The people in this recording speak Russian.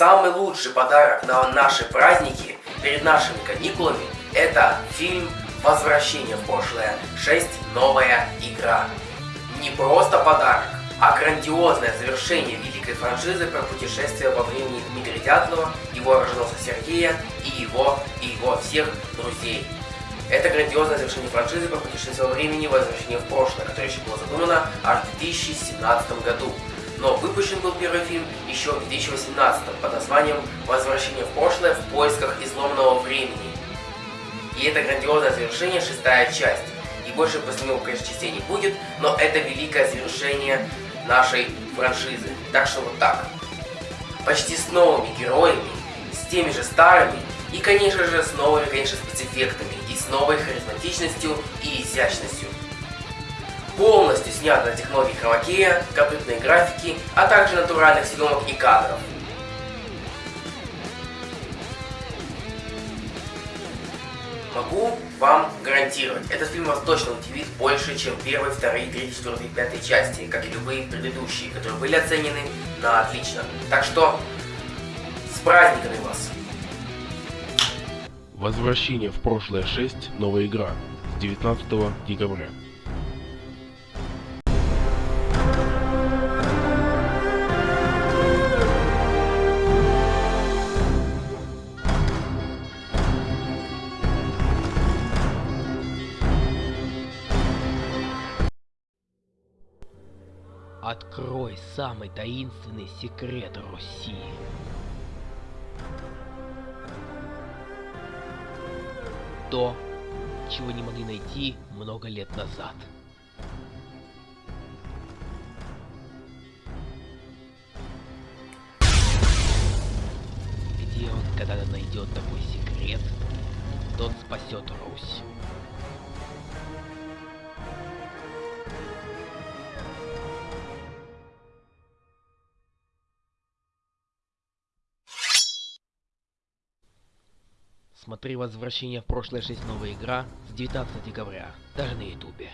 Самый лучший подарок на наши праздники перед нашими каникулами – это фильм «Возвращение в прошлое 6. Новая игра». Не просто подарок, а грандиозное завершение великой франшизы про путешествие во времени Дмитрия Дятлова, его рожденного Сергея и его, и его всех друзей. Это грандиозное завершение франшизы про путешествие во времени «Возвращение в прошлое», которое еще было задумано аж в 2017 году но выпущен был первый фильм еще в 2018 под названием «Возвращение в прошлое в поисках изломанного времени». И это грандиозное завершение, шестая часть. И больше него, конечно, частей не будет, но это великое завершение нашей франшизы. Так что вот так. Почти с новыми героями, с теми же старыми, и, конечно же, с новыми, конечно, спецэффектами, и с новой харизматичностью и изящностью полностью снят на технологии хромакея, компьютерной графики, а также натуральных съемок и кадров. Могу вам гарантировать, этот фильм вас точно удивит больше, чем первые, вторые, третьи, четвертые, пятые части, как и любые предыдущие, которые были оценены на отлично. Так что, с праздниками вас! Возвращение в прошлое 6. Новая игра. С 19 декабря. Открой самый таинственный секрет Руси. То, чего не могли найти много лет назад. Где он, когда найдет такой секрет, тот спасет Русь. Смотри «Возвращение в прошлое 6. Новая игра» с 19 декабря, даже на ютубе.